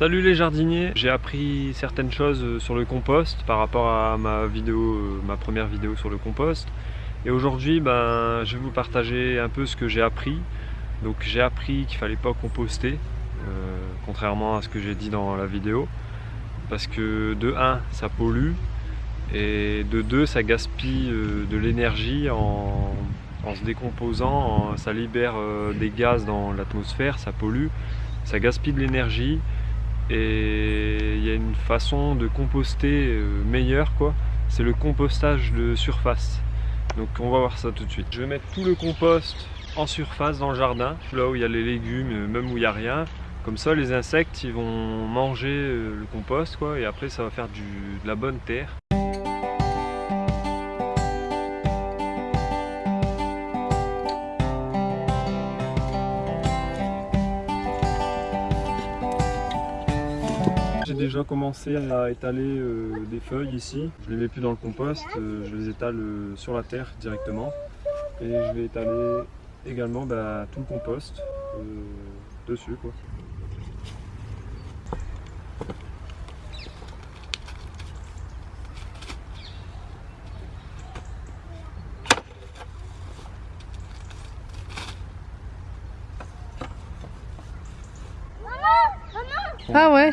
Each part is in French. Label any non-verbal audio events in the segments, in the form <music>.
Salut les jardiniers, j'ai appris certaines choses euh, sur le compost par rapport à ma vidéo, euh, ma première vidéo sur le compost. Et aujourd'hui, ben, je vais vous partager un peu ce que j'ai appris. Donc j'ai appris qu'il fallait pas composter, euh, contrairement à ce que j'ai dit dans la vidéo. Parce que de 1, ça pollue, et de 2, ça gaspille de l'énergie en, se décomposant, ça libère des gaz dans l'atmosphère, ça pollue, ça gaspille de l'énergie et il y a une façon de composter euh, meilleure quoi. C'est le compostage de surface. Donc on va voir ça tout de suite. Je vais mettre tout le compost en surface dans le jardin là où il y a les légumes euh, même où il n'y a rien. Comme ça les insectes ils vont manger euh, le compost quoi et après ça va faire de la bonne terre déjà commencé à étaler euh, des feuilles ici. Je les mets plus dans le compost, euh, je les étale euh, sur la terre directement. Et je vais étaler également bah, tout le compost dessus. Quoi. Ah ouais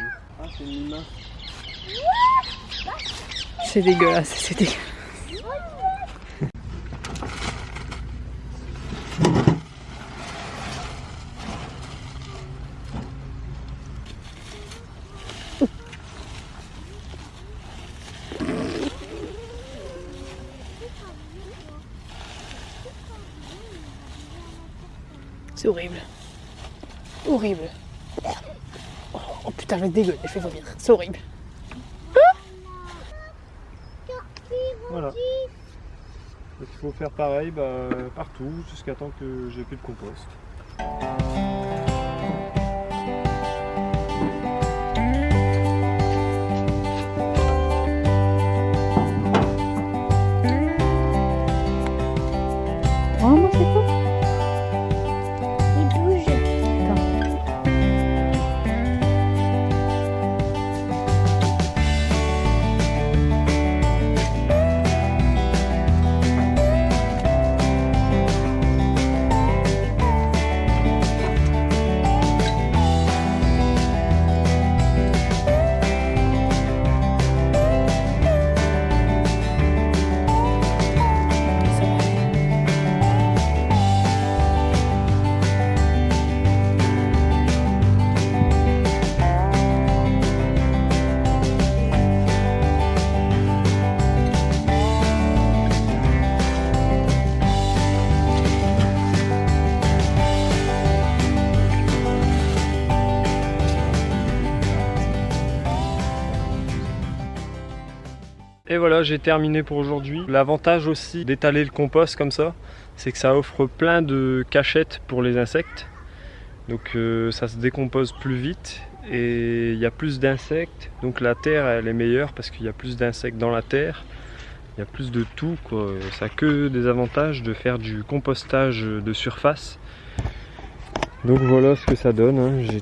c'est dégueulasse, c'est dégueulasse. C'est horrible. Horrible. Oh putain, je dégueule, je fais vomir. C'est horrible. Voilà. il faut faire pareil bah, partout jusqu'à temps que j'ai plus de compost. Et voilà, j'ai terminé pour aujourd'hui. L'avantage aussi d'étaler le compost comme ça, c'est que ça offre plein de cachettes pour les insectes. Donc euh, ça se décompose plus vite et il y a plus d'insectes. Donc la terre, elle est meilleure parce qu'il y a plus d'insectes dans la terre. Il y a plus de tout, quoi. Ça a que des avantages de faire du compostage de surface. Donc voilà ce que ça donne. Hein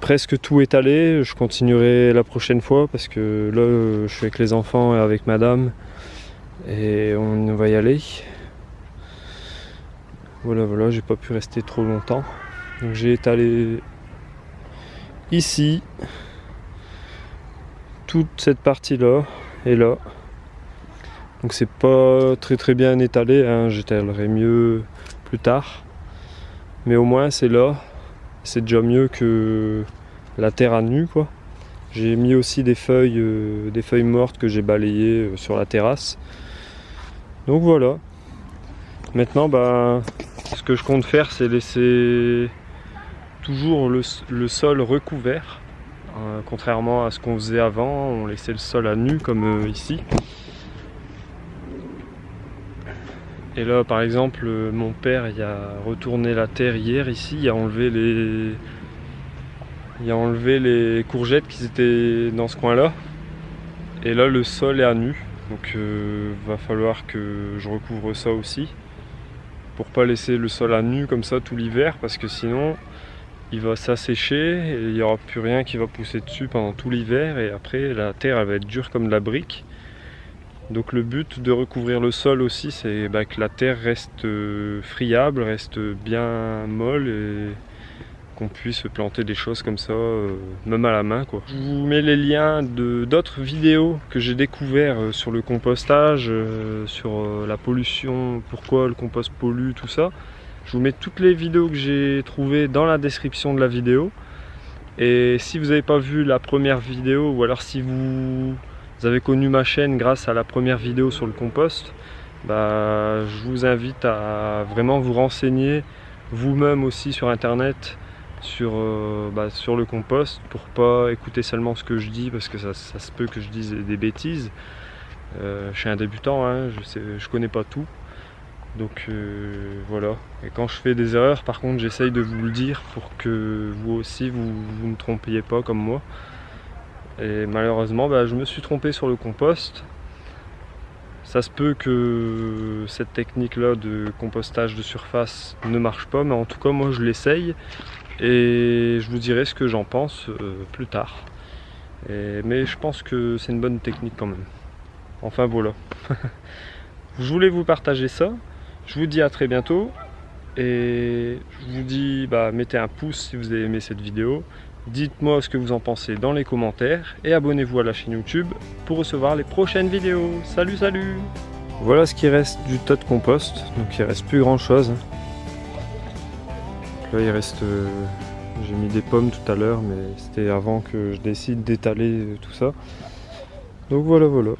presque tout étalé. Je continuerai la prochaine fois parce que là, je suis avec les enfants et avec madame. Et on va y aller. Voilà, voilà, j'ai pas pu rester trop longtemps. Donc j'ai étalé ici toute cette partie là et là. Donc c'est pas très très bien étalé, hein. j'étalerai mieux plus tard. Mais au moins c'est là c'est déjà mieux que la terre à nu quoi. J'ai mis aussi des feuilles, euh, des feuilles mortes que j'ai balayées euh, sur la terrasse. Donc voilà. Maintenant, bah, ce que je compte faire, c'est laisser toujours le, sol recouvert. Euh, contrairement à ce qu'on faisait avant, on laissait le sol à nu comme ici. Et là, par exemple, mon père il a retourné la terre hier ici, il a enlevé les, il a enlevé les courgettes qui étaient dans ce coin-là. Et là, le sol est à nu. Donc, euh, va falloir que je recouvre ça aussi. Pour pas laisser le sol à nu comme ça tout l'hiver, parce que sinon, il va s'assécher et il n'y aura plus rien qui va pousser dessus pendant tout l'hiver et après la terre elle va être dure comme de la brique. Donc le but de recouvrir le sol aussi c'est bah, que la terre reste euh, friable, reste bien molle et qu'on puisse planter des choses comme ça, euh, même à la main. Je vous mets les liens d'autres vidéos que j'ai découvert euh, sur le compostage, sur la pollution, pourquoi le compost pollue, tout ça. Je vous mets toutes les vidéos que j'ai trouvées dans la description de la vidéo. Et si vous n'avez pas vu la première vidéo, ou alors si vous, avez connu ma chaîne grâce à la première vidéo sur le compost, bah, je vous invite à vraiment vous renseigner vous-même aussi sur internet sur, euh, bah, sur le compost pour pas écouter seulement ce que je dis parce que ça, se peut que je dise des bêtises. Euh, je suis un débutant, hein, je, ne connais pas tout. Donc euh, voilà. Et quand je fais des erreurs, par contre, j'essaye de vous le dire pour que vous aussi, vous ne trompiez pas comme moi. Et malheureusement, bah, je me suis trompé sur le compost. Ça se peut que cette technique-là de compostage de surface ne marche pas, mais en tout cas, moi, je l'essaye. Et je vous dirai ce que j'en pense euh, plus tard. mais je pense que c'est une bonne technique quand même. Enfin voilà. <laughs> je voulais vous partager ça. Je vous dis à très bientôt et je vous dis bah, mettez un pouce si vous avez aimé cette vidéo. Dites-moi ce que vous en pensez dans les commentaires et abonnez-vous à la chaîne YouTube pour recevoir les prochaines vidéos. Salut salut Voilà ce qui reste du tas de compost, donc il reste plus grand chose. Là il reste... Euh, j'ai mis des pommes tout à l'heure mais c'était avant que je décide d'étaler tout ça. Donc voilà voilà.